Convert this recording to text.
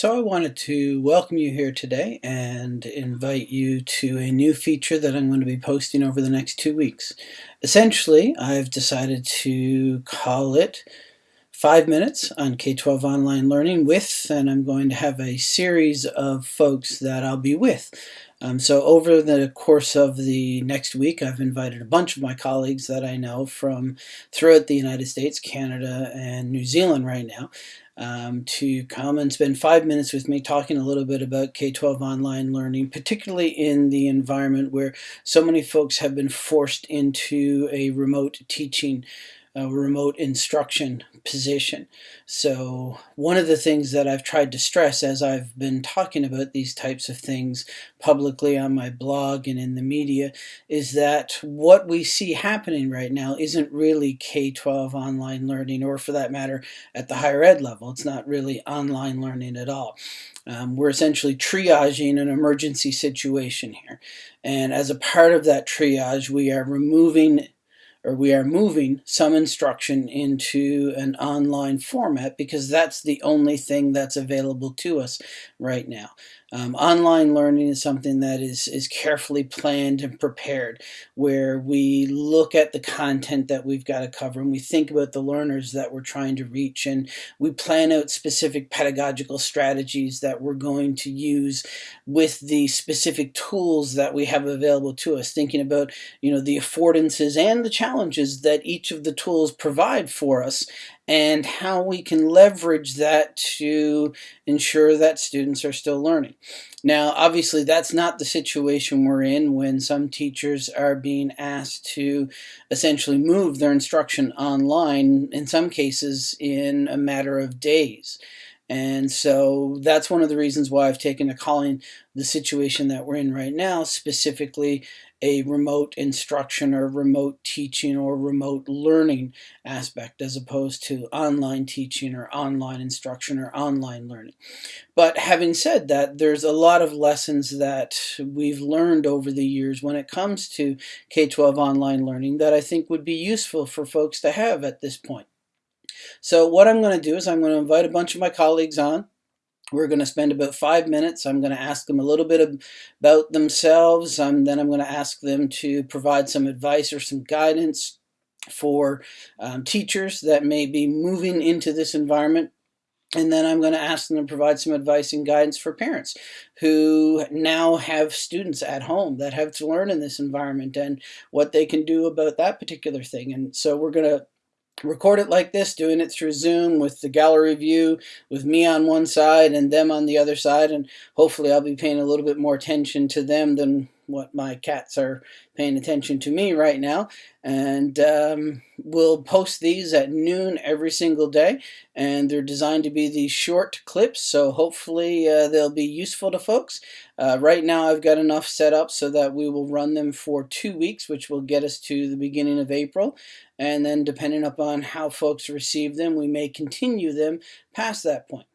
So I wanted to welcome you here today and invite you to a new feature that I'm going to be posting over the next two weeks. Essentially, I've decided to call it 5 minutes on K-12 online learning with, and I'm going to have a series of folks that I'll be with. Um, so over the course of the next week, I've invited a bunch of my colleagues that I know from throughout the United States, Canada, and New Zealand right now um, to come and spend five minutes with me talking a little bit about K-12 online learning, particularly in the environment where so many folks have been forced into a remote teaching a remote instruction position. So one of the things that I've tried to stress as I've been talking about these types of things publicly on my blog and in the media is that what we see happening right now isn't really K-12 online learning or for that matter at the higher ed level. It's not really online learning at all. Um, we're essentially triaging an emergency situation here. And as a part of that triage, we are removing or we are moving some instruction into an online format because that's the only thing that's available to us right now. Um, online learning is something that is, is carefully planned and prepared, where we look at the content that we've got to cover and we think about the learners that we're trying to reach and we plan out specific pedagogical strategies that we're going to use with the specific tools that we have available to us, thinking about you know the affordances and the challenges that each of the tools provide for us and how we can leverage that to ensure that students are still learning. Now, obviously, that's not the situation we're in when some teachers are being asked to essentially move their instruction online, in some cases in a matter of days. And so that's one of the reasons why I've taken to calling the situation that we're in right now specifically a remote instruction or remote teaching or remote learning aspect as opposed to online teaching or online instruction or online learning. But having said that, there's a lot of lessons that we've learned over the years when it comes to K-12 online learning that I think would be useful for folks to have at this point. So what I'm going to do is I'm going to invite a bunch of my colleagues on we're going to spend about five minutes. I'm going to ask them a little bit about themselves. Um, then I'm going to ask them to provide some advice or some guidance for um, teachers that may be moving into this environment. And then I'm going to ask them to provide some advice and guidance for parents who now have students at home that have to learn in this environment and what they can do about that particular thing. And so we're going to record it like this, doing it through Zoom with the gallery view, with me on one side and them on the other side, and hopefully I'll be paying a little bit more attention to them than what my cats are paying attention to me right now. And um, we'll post these at noon every single day. And they're designed to be these short clips, so hopefully uh, they'll be useful to folks. Uh, right now I've got enough set up so that we will run them for two weeks, which will get us to the beginning of April. And then depending upon how folks receive them, we may continue them past that point.